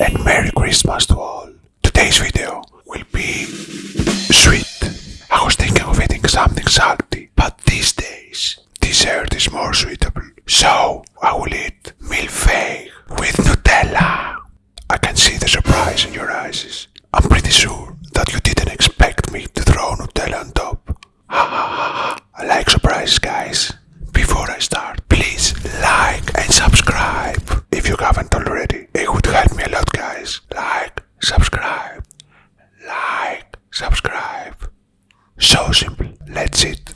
and Merry Christmas to all. Today's video will be sweet. I was thinking of eating something salty, but these days dessert is more suitable. So I will eat mille-feuille with Nutella. I can see the surprise in your eyes. I'm pretty sure that you didn't expect me to throw Nutella on top. Ha ha ha ha. I like surprises, guys. Before I start, please like and subscribe if you haven't already. It would help me a lot, guys. Like, subscribe, like, subscribe. So simple. Let's eat.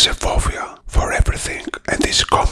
Is a phobia for everything, and this common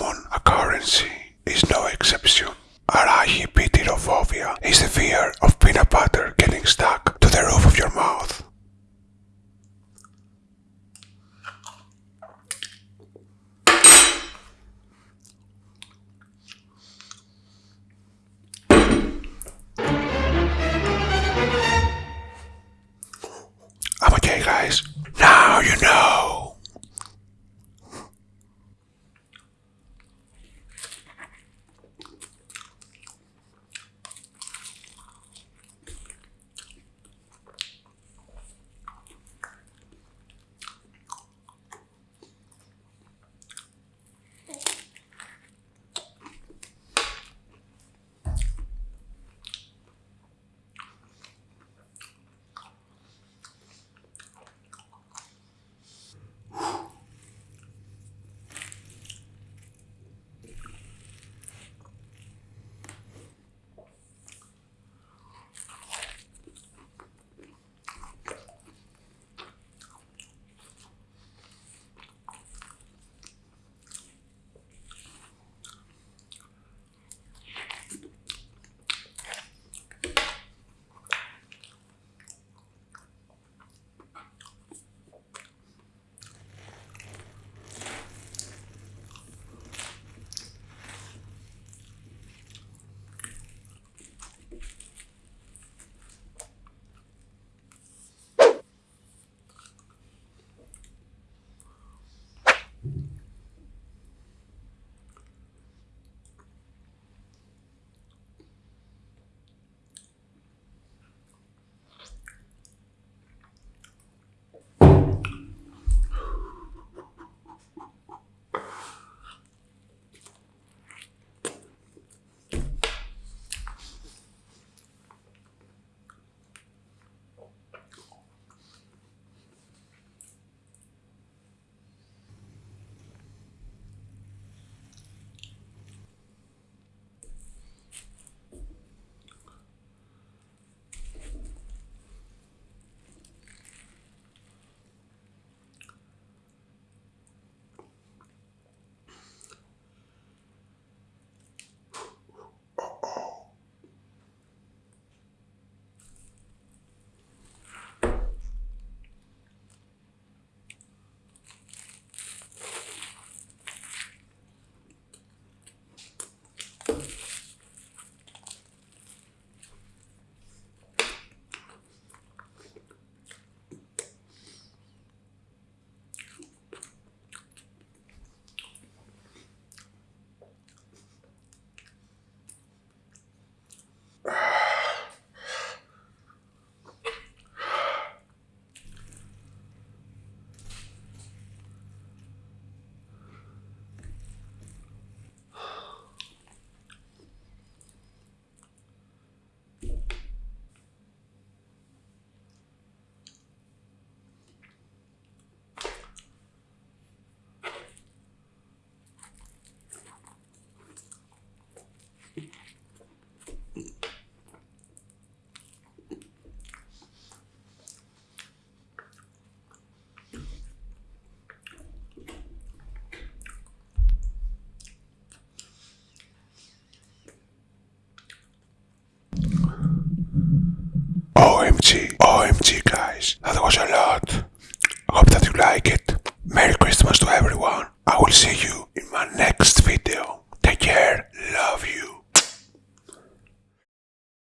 OMG, OMG guys, that was a lot. Hope that you like it. Merry Christmas to everyone. I will see you